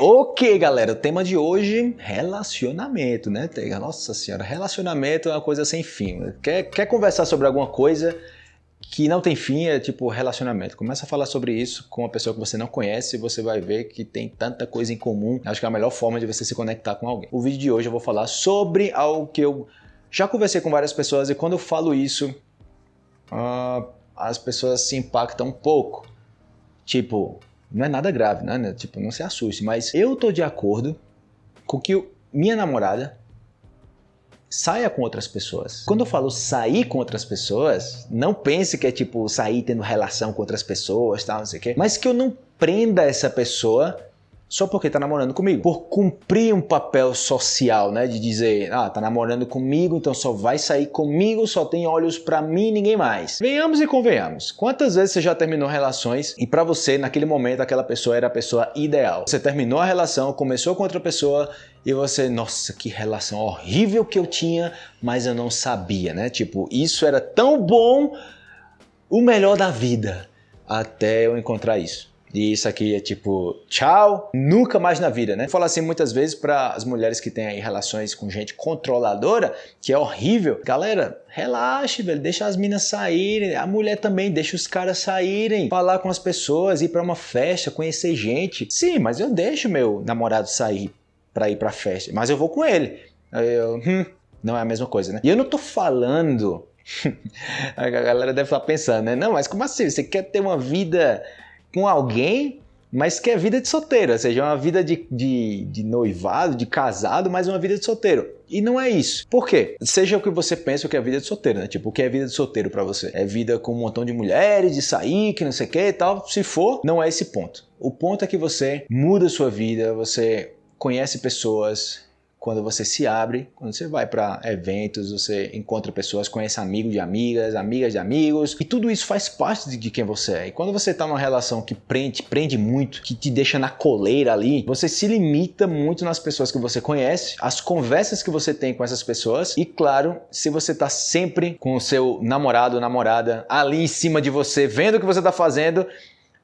Ok, galera, o tema de hoje, relacionamento, né? Nossa senhora, relacionamento é uma coisa sem fim. Quer, quer conversar sobre alguma coisa que não tem fim, é tipo relacionamento. Começa a falar sobre isso com uma pessoa que você não conhece e você vai ver que tem tanta coisa em comum. Acho que é a melhor forma de você se conectar com alguém. O vídeo de hoje eu vou falar sobre algo que eu já conversei com várias pessoas e quando eu falo isso, uh, as pessoas se impactam um pouco. Tipo, não é nada grave, né? Tipo, não se assuste. Mas eu tô de acordo com que minha namorada saia com outras pessoas. Quando eu falo sair com outras pessoas, não pense que é tipo sair tendo relação com outras pessoas, tal, não sei o quê. Mas que eu não prenda essa pessoa só porque tá namorando comigo. Por cumprir um papel social, né? De dizer, ah, tá namorando comigo, então só vai sair comigo, só tem olhos para mim e ninguém mais. Venhamos e convenhamos. Quantas vezes você já terminou relações e para você, naquele momento, aquela pessoa era a pessoa ideal? Você terminou a relação, começou com outra pessoa e você, nossa, que relação horrível que eu tinha, mas eu não sabia, né? Tipo, isso era tão bom, o melhor da vida, até eu encontrar isso. E isso aqui é tipo, tchau, nunca mais na vida, né? Falo assim muitas vezes para as mulheres que têm aí relações com gente controladora, que é horrível. Galera, relaxe, velho, deixa as minas saírem. A mulher também deixa os caras saírem, falar com as pessoas, ir para uma festa, conhecer gente. Sim, mas eu deixo meu namorado sair para ir para festa, mas eu vou com ele. Eu, hum, não é a mesma coisa, né? E eu não tô falando a galera deve estar pensando, né? Não, mas como assim? Você quer ter uma vida com alguém, mas que é vida de solteiro, ou seja, uma vida de, de, de, noivado, de casado, mas uma vida de solteiro. E não é isso. Por quê? Seja o que você pensa o que é vida de solteiro, né? Tipo, o que é vida de solteiro para você? É vida com um montão de mulheres, de sair, que não sei o que e tal. Se for, não é esse ponto. O ponto é que você muda a sua vida, você conhece pessoas, quando você se abre, quando você vai para eventos, você encontra pessoas, conhece amigos de amigas, amigas de amigos, e tudo isso faz parte de quem você é. E quando você está numa relação que prende, prende muito, que te deixa na coleira ali, você se limita muito nas pessoas que você conhece, as conversas que você tem com essas pessoas, e claro, se você está sempre com o seu namorado ou namorada ali em cima de você, vendo o que você está fazendo,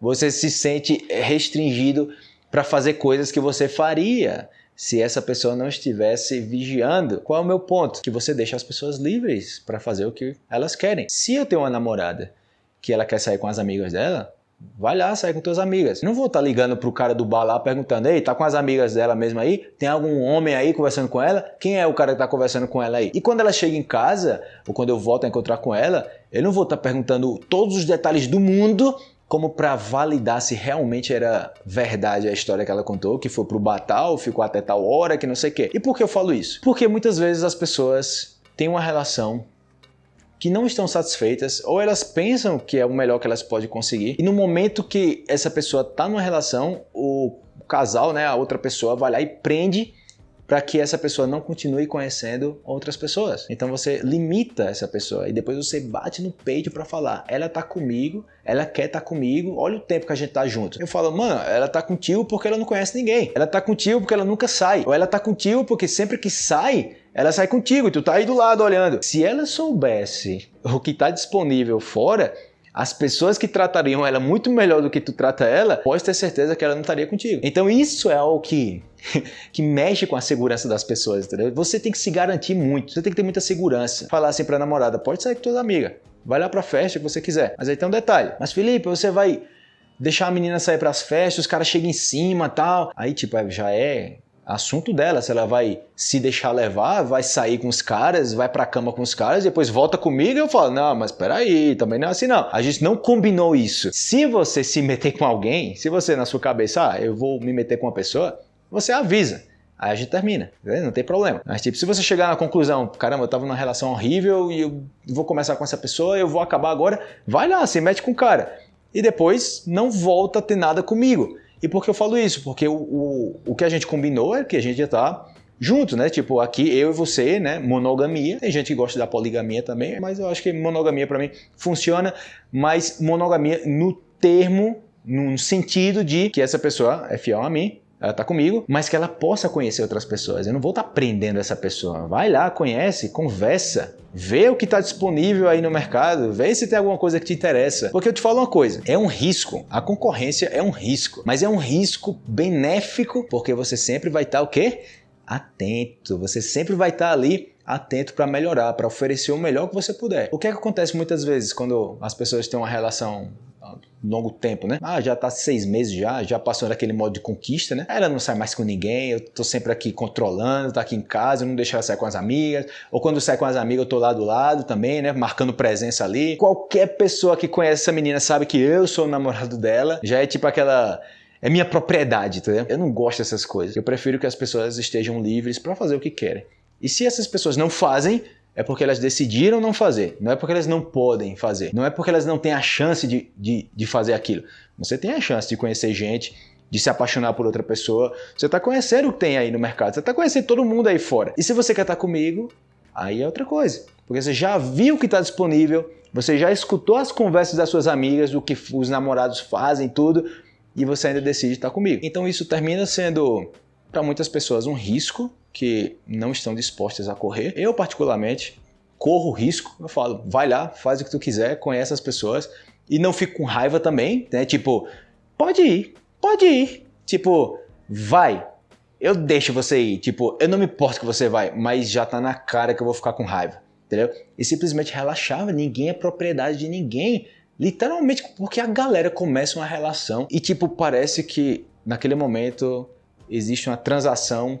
você se sente restringido para fazer coisas que você faria se essa pessoa não estivesse vigiando. Qual é o meu ponto? Que você deixa as pessoas livres para fazer o que elas querem. Se eu tenho uma namorada que ela quer sair com as amigas dela, vai lá, sai com tuas amigas. Não vou estar tá ligando pro cara do bar lá perguntando, ei, tá com as amigas dela mesmo aí? Tem algum homem aí conversando com ela? Quem é o cara que tá conversando com ela aí? E quando ela chega em casa, ou quando eu volto a encontrar com ela, eu não vou estar tá perguntando todos os detalhes do mundo como para validar se realmente era verdade a história que ela contou, que foi pro Batal, ficou até tal hora, que não sei o quê. E por que eu falo isso? Porque muitas vezes as pessoas têm uma relação que não estão satisfeitas ou elas pensam que é o melhor que elas podem conseguir e no momento que essa pessoa está numa relação, o casal, né, a outra pessoa vai lá e prende para que essa pessoa não continue conhecendo outras pessoas. Então você limita essa pessoa e depois você bate no peito para falar: ela tá comigo, ela quer tá comigo, olha o tempo que a gente tá junto. Eu falo, mano, ela tá contigo porque ela não conhece ninguém. Ela tá contigo porque ela nunca sai. Ou ela tá contigo porque sempre que sai, ela sai contigo e tu tá aí do lado olhando. Se ela soubesse o que tá disponível fora, as pessoas que tratariam ela muito melhor do que tu trata ela, pode ter certeza que ela não estaria contigo. Então isso é algo que, que mexe com a segurança das pessoas, entendeu? Você tem que se garantir muito, você tem que ter muita segurança. Falar assim pra namorada, pode sair com tua amiga, vai lá pra festa que você quiser. Mas aí tem um detalhe. Mas Felipe, você vai deixar a menina sair pras festas, os caras chegam em cima tal. Aí tipo, é, já é assunto dela, se ela vai se deixar levar, vai sair com os caras, vai pra cama com os caras, depois volta comigo e eu falo, não, mas peraí, também não é assim não. A gente não combinou isso. Se você se meter com alguém, se você na sua cabeça, ah, eu vou me meter com uma pessoa, você avisa. Aí a gente termina, não tem problema. Mas tipo, se você chegar na conclusão, caramba, eu tava numa relação horrível e eu vou começar com essa pessoa, eu vou acabar agora, vai lá, se mete com o cara. E depois não volta a ter nada comigo. E por que eu falo isso? Porque o, o, o que a gente combinou é que a gente já tá junto, né? Tipo, aqui eu e você, né? Monogamia. Tem gente que gosta da poligamia também, mas eu acho que monogamia para mim funciona, mas monogamia no termo, no sentido de que essa pessoa é fiel a mim ela tá comigo, mas que ela possa conhecer outras pessoas. Eu não vou estar tá prendendo essa pessoa. Vai lá, conhece, conversa, vê o que está disponível aí no mercado, vê se tem alguma coisa que te interessa. Porque eu te falo uma coisa, é um risco. A concorrência é um risco, mas é um risco benéfico, porque você sempre vai estar tá, o quê? Atento. Você sempre vai estar tá ali atento para melhorar, para oferecer o melhor que você puder. O que é que acontece muitas vezes quando as pessoas têm uma relação longo tempo, né? Ah, já tá seis meses já, já passou daquele modo de conquista, né? Ela não sai mais com ninguém, eu tô sempre aqui controlando, tá aqui em casa, eu não deixo ela sair com as amigas, ou quando sai com as amigas eu tô lá do lado também, né? Marcando presença ali. Qualquer pessoa que conhece essa menina sabe que eu sou o namorado dela, já é tipo aquela é minha propriedade, entendeu? Eu não gosto dessas coisas. Eu prefiro que as pessoas estejam livres para fazer o que querem. E se essas pessoas não fazem, é porque elas decidiram não fazer, não é porque elas não podem fazer, não é porque elas não têm a chance de, de, de fazer aquilo. Você tem a chance de conhecer gente, de se apaixonar por outra pessoa, você está conhecendo o que tem aí no mercado, você está conhecendo todo mundo aí fora. E se você quer estar tá comigo, aí é outra coisa, porque você já viu o que está disponível, você já escutou as conversas das suas amigas, do que os namorados fazem, tudo, e você ainda decide estar tá comigo. Então isso termina sendo, para muitas pessoas, um risco, que não estão dispostas a correr. Eu, particularmente, corro risco. Eu falo, vai lá, faz o que tu quiser, conhece as pessoas e não fico com raiva também, né? Tipo, pode ir, pode ir. Tipo, vai. Eu deixo você ir. Tipo, eu não me importo que você vai, mas já tá na cara que eu vou ficar com raiva. Entendeu? E simplesmente relaxava, ninguém é propriedade de ninguém. Literalmente, porque a galera começa uma relação e, tipo, parece que naquele momento existe uma transação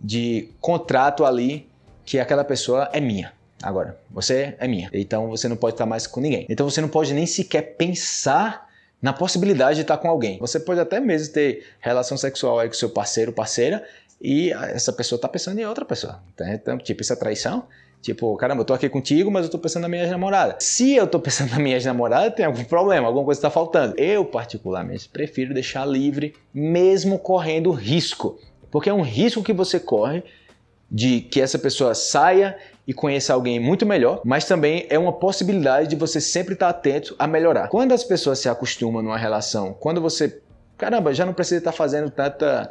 de contrato ali que aquela pessoa é minha. Agora, você é minha. Então você não pode estar mais com ninguém. Então você não pode nem sequer pensar na possibilidade de estar com alguém. Você pode até mesmo ter relação sexual aí com seu parceiro, parceira, e essa pessoa está pensando em outra pessoa. Então, tipo, isso é traição. Tipo, caramba, eu tô aqui contigo, mas eu tô pensando na minha namorada. Se eu tô pensando na minha namorada, tem algum problema, alguma coisa está faltando. Eu, particularmente, prefiro deixar livre, mesmo correndo risco. Porque é um risco que você corre de que essa pessoa saia e conheça alguém muito melhor, mas também é uma possibilidade de você sempre estar atento a melhorar. Quando as pessoas se acostumam numa relação, quando você, caramba, já não precisa estar fazendo tanta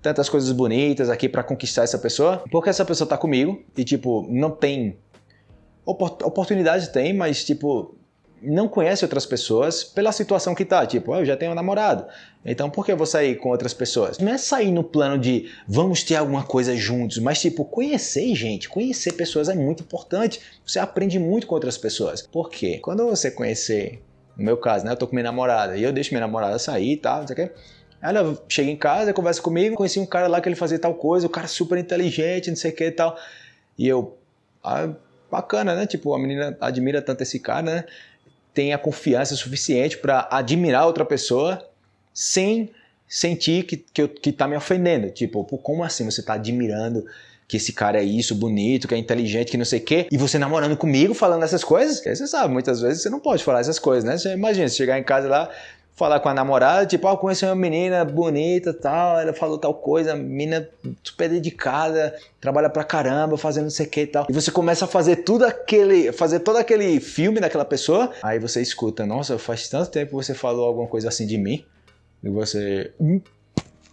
tantas coisas bonitas aqui para conquistar essa pessoa, porque essa pessoa tá comigo e tipo, não tem oportunidade tem, mas tipo, não conhece outras pessoas pela situação que tá. Tipo, eu já tenho um namorado, então por que eu vou sair com outras pessoas? Não é sair no plano de vamos ter alguma coisa juntos, mas tipo, conhecer gente, conhecer pessoas é muito importante. Você aprende muito com outras pessoas. Por quê? Quando você conhecer, no meu caso, né, eu tô com minha namorada e eu deixo minha namorada sair e tal, não sei o quê. Ela chega em casa, conversa comigo, conheci um cara lá que ele fazia tal coisa, o cara super inteligente, não sei o que e tal. E eu, ah, bacana, né? Tipo, a menina admira tanto esse cara, né? Tenha confiança suficiente para admirar outra pessoa sem sentir que, que, que tá me ofendendo. Tipo, como assim você tá admirando que esse cara é isso, bonito, que é inteligente, que não sei o quê, e você namorando comigo falando essas coisas? Porque você sabe, muitas vezes você não pode falar essas coisas, né? Você imagina, você chegar em casa lá, falar com a namorada, tipo, ah, conheci uma menina bonita tal, ela falou tal coisa, menina super dedicada, trabalha pra caramba, fazendo não sei o que e tal. E você começa a fazer tudo aquele, fazer todo aquele filme daquela pessoa, aí você escuta, nossa, faz tanto tempo que você falou alguma coisa assim de mim, e você... Hum,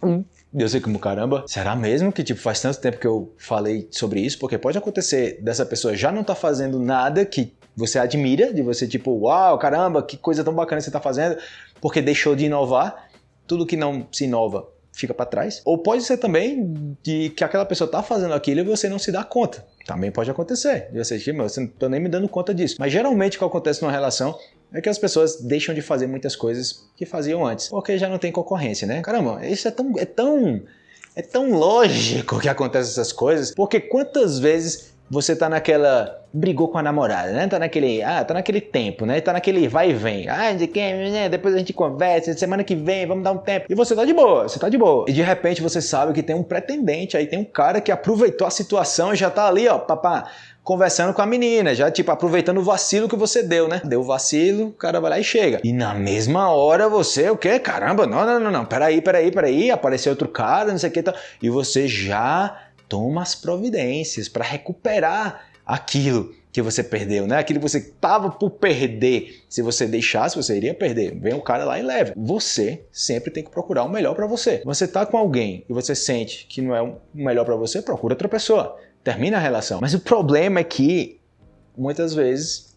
hum. Eu sei como caramba, será mesmo que tipo faz tanto tempo que eu falei sobre isso? Porque pode acontecer dessa pessoa já não tá fazendo nada que você admira, de você tipo, uau, caramba, que coisa tão bacana você tá fazendo, porque deixou de inovar, tudo que não se inova fica para trás. Ou pode ser também de que aquela pessoa está fazendo aquilo e você não se dá conta. Também pode acontecer. De você, tipo, você não tô nem me dando conta disso. Mas geralmente o que acontece numa relação é que as pessoas deixam de fazer muitas coisas que faziam antes, porque já não tem concorrência, né? Caramba, isso é tão é tão é tão lógico que acontecem essas coisas, porque quantas vezes você tá naquela. brigou com a namorada, né? Tá naquele. Ah, tá naquele tempo, né? Tá naquele vai e vem. Ah, de quem, né? Depois a gente conversa, semana que vem, vamos dar um tempo. E você tá de boa, você tá de boa. E de repente você sabe que tem um pretendente aí, tem um cara que aproveitou a situação e já tá ali, ó, papá, conversando com a menina, já tipo aproveitando o vacilo que você deu, né? Deu o vacilo, o cara vai lá e chega. E na mesma hora você, o quê? Caramba, não, não, não, não, peraí, peraí, peraí, apareceu outro cara, não sei o que tal. E você já toma as providências para recuperar aquilo que você perdeu, né? Aquilo que você tava por perder. Se você deixasse, você iria perder. Vem o cara lá e leva. Você sempre tem que procurar o melhor para você. Você tá com alguém e você sente que não é o melhor para você, procura outra pessoa. Termina a relação. Mas o problema é que muitas vezes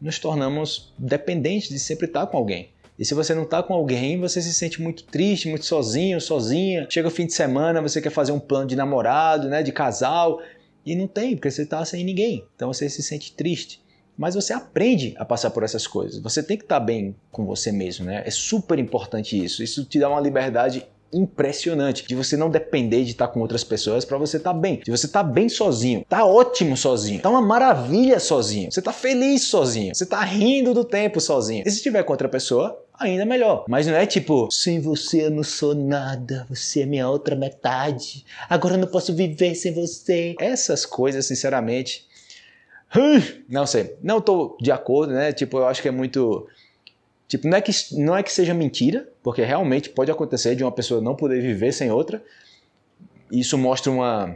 nos tornamos dependentes de sempre estar com alguém. E se você não está com alguém, você se sente muito triste, muito sozinho, sozinha. Chega o fim de semana, você quer fazer um plano de namorado, né, de casal, e não tem, porque você está sem ninguém. Então você se sente triste. Mas você aprende a passar por essas coisas. Você tem que estar tá bem com você mesmo, né? É super importante isso. Isso te dá uma liberdade impressionante de você não depender de estar com outras pessoas para você estar tá bem. De você estar tá bem sozinho, tá ótimo sozinho, tá uma maravilha sozinho. Você tá feliz sozinho, você tá rindo do tempo sozinho. E se tiver com outra pessoa, ainda melhor. Mas não é tipo, sem você eu não sou nada, você é minha outra metade. Agora eu não posso viver sem você. Essas coisas, sinceramente, não sei, não tô de acordo, né? Tipo, eu acho que é muito Tipo, não é, que, não é que seja mentira, porque realmente pode acontecer de uma pessoa não poder viver sem outra. Isso mostra uma,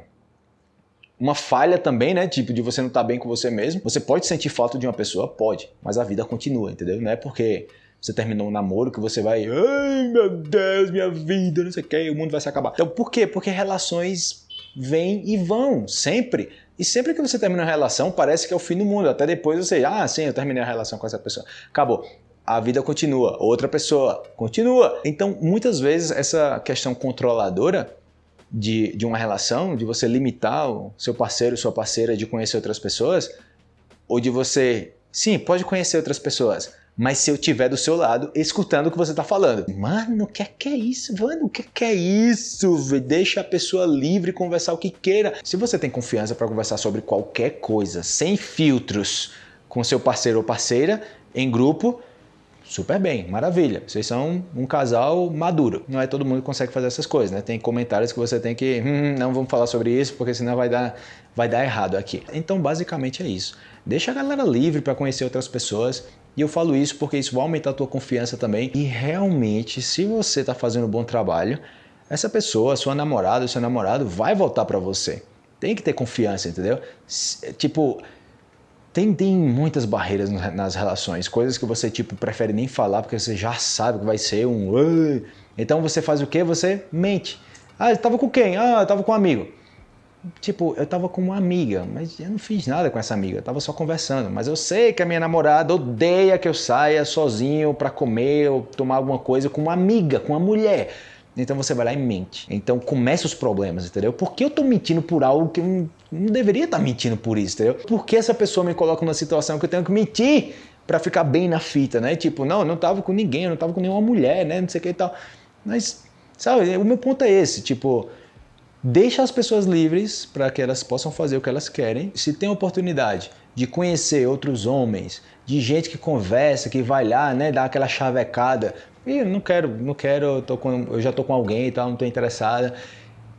uma falha também, né? Tipo, de você não estar tá bem com você mesmo. Você pode sentir falta de uma pessoa? Pode, mas a vida continua, entendeu? Não é porque você terminou um namoro que você vai, ai meu Deus, minha vida, não sei o que, o mundo vai se acabar. Então, por quê? Porque relações vêm e vão, sempre. E sempre que você termina uma relação, parece que é o fim do mundo. Até depois você, ah, sim, eu terminei a relação com essa pessoa. Acabou a vida continua, outra pessoa continua. Então, muitas vezes, essa questão controladora de, de uma relação, de você limitar o seu parceiro, sua parceira de conhecer outras pessoas, ou de você, sim, pode conhecer outras pessoas, mas se eu tiver do seu lado, escutando o que você está falando. Mano, o que, é que é isso? Mano, o que, que é isso? Deixa a pessoa livre conversar o que queira. Se você tem confiança para conversar sobre qualquer coisa, sem filtros, com seu parceiro ou parceira, em grupo, super bem, maravilha. Vocês são um casal maduro. Não é todo mundo que consegue fazer essas coisas, né? Tem comentários que você tem que, hum, não vamos falar sobre isso, porque senão vai dar, vai dar errado aqui. Então, basicamente é isso. Deixa a galera livre para conhecer outras pessoas. E eu falo isso porque isso vai aumentar a tua confiança também. E realmente, se você está fazendo um bom trabalho, essa pessoa, sua namorada, seu namorado, vai voltar para você. Tem que ter confiança, entendeu? Tipo, tem, tem muitas barreiras nas relações, coisas que você tipo prefere nem falar porque você já sabe que vai ser um. Então você faz o que? Você mente. Ah, eu tava com quem? Ah, eu tava com um amigo. Tipo, eu tava com uma amiga, mas eu não fiz nada com essa amiga, eu tava só conversando. Mas eu sei que a minha namorada odeia que eu saia sozinho para comer ou tomar alguma coisa com uma amiga, com uma mulher. Então você vai lá e mente. Então começa os problemas, entendeu? Por que eu tô mentindo por algo que eu não, não deveria estar tá mentindo por isso, entendeu? Por que essa pessoa me coloca numa situação que eu tenho que mentir para ficar bem na fita, né? Tipo, não, eu não tava com ninguém, eu não tava com nenhuma mulher, né? Não sei o que e tal. Mas, sabe, o meu ponto é esse, tipo, deixa as pessoas livres para que elas possam fazer o que elas querem. Se tem oportunidade de conhecer outros homens, de gente que conversa, que vai lá, né, dar aquela chavecada e não quero, não quero, eu, tô com, eu já estou com alguém e tal, não estou interessada.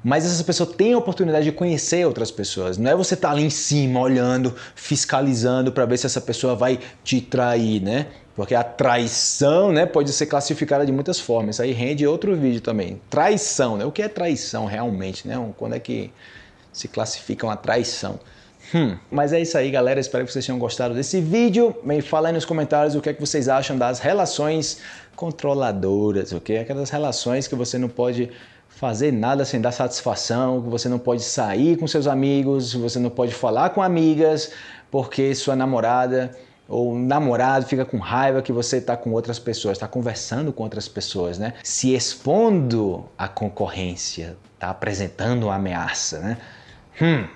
Mas essa pessoa tem a oportunidade de conhecer outras pessoas. Não é você estar tá ali em cima, olhando, fiscalizando para ver se essa pessoa vai te trair, né? Porque a traição né, pode ser classificada de muitas formas. Isso aí rende outro vídeo também. Traição, né? O que é traição realmente? Né? Quando é que se classifica uma traição? Hum, mas é isso aí, galera. Espero que vocês tenham gostado desse vídeo. Me fala aí nos comentários o que é que vocês acham das relações controladoras, ok? Aquelas relações que você não pode fazer nada sem dar satisfação, que você não pode sair com seus amigos, você não pode falar com amigas, porque sua namorada ou namorado fica com raiva que você está com outras pessoas, está conversando com outras pessoas, né? Se expondo à concorrência, está apresentando uma ameaça, né? Hum,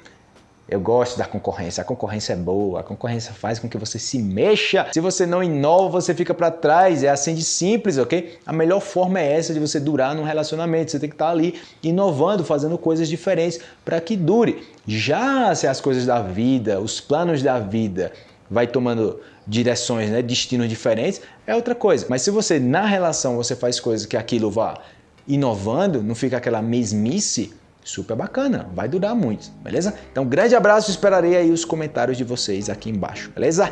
eu gosto da concorrência, a concorrência é boa, a concorrência faz com que você se mexa. Se você não inova, você fica para trás. É assim de simples, ok? A melhor forma é essa de você durar num relacionamento. Você tem que estar tá ali inovando, fazendo coisas diferentes para que dure. Já se as coisas da vida, os planos da vida vai tomando direções, né, destinos diferentes, é outra coisa. Mas se você na relação você faz coisas que aquilo vá inovando, não fica aquela mesmice, super bacana, vai durar muito, beleza? Então, grande abraço, esperarei aí os comentários de vocês aqui embaixo, beleza?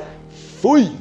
Fui!